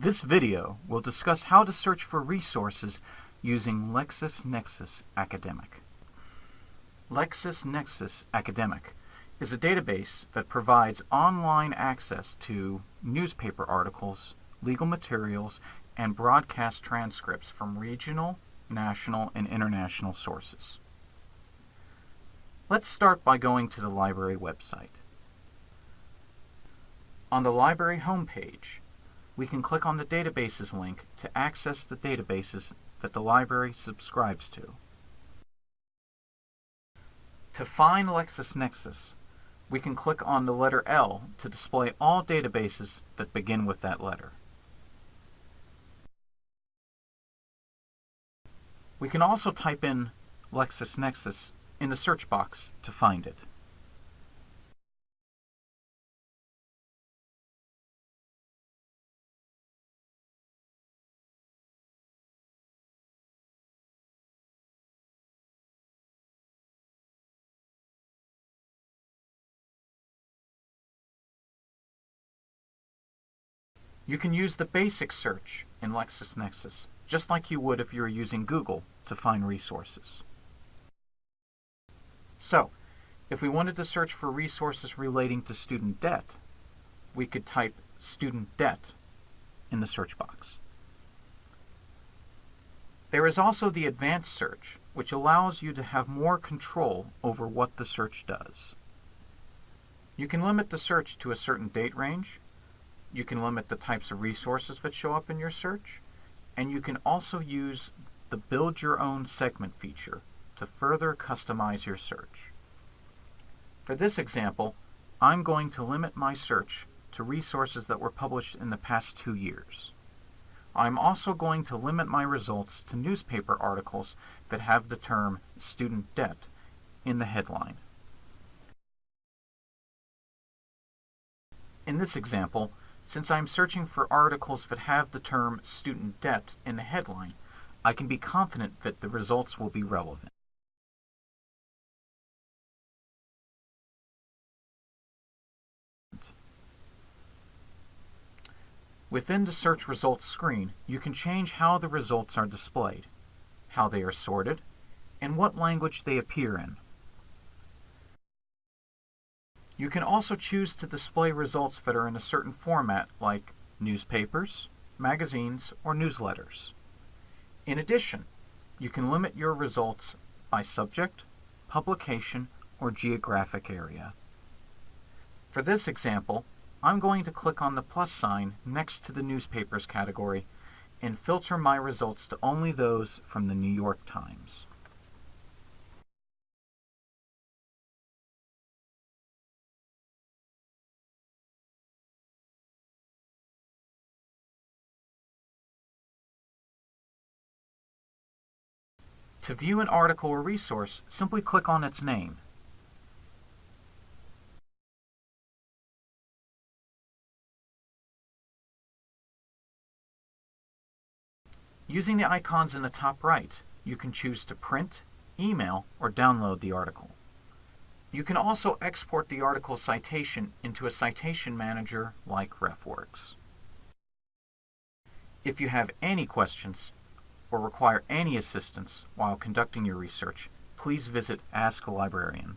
This video will discuss how to search for resources using LexisNexis Academic. LexisNexis Academic is a database that provides online access to newspaper articles, legal materials, and broadcast transcripts from regional, national, and international sources. Let's start by going to the library website. On the library homepage, we can click on the Databases link to access the databases that the library subscribes to. To find LexisNexis, we can click on the letter L to display all databases that begin with that letter. We can also type in LexisNexis in the search box to find it. You can use the basic search in LexisNexis, just like you would if you were using Google to find resources. So, if we wanted to search for resources relating to student debt, we could type student debt in the search box. There is also the advanced search, which allows you to have more control over what the search does. You can limit the search to a certain date range, you can limit the types of resources that show up in your search, and you can also use the Build Your Own Segment feature to further customize your search. For this example, I'm going to limit my search to resources that were published in the past two years. I'm also going to limit my results to newspaper articles that have the term student debt in the headline. In this example, since I'm searching for articles that have the term student debt in the headline, I can be confident that the results will be relevant. Within the search results screen, you can change how the results are displayed, how they are sorted, and what language they appear in. You can also choose to display results that are in a certain format like newspapers, magazines, or newsletters. In addition, you can limit your results by subject, publication, or geographic area. For this example, I'm going to click on the plus sign next to the newspapers category and filter my results to only those from the New York Times. To view an article or resource, simply click on its name. Using the icons in the top right, you can choose to print, email, or download the article. You can also export the article citation into a citation manager like RefWorks. If you have any questions, or require any assistance while conducting your research, please visit Ask a Librarian.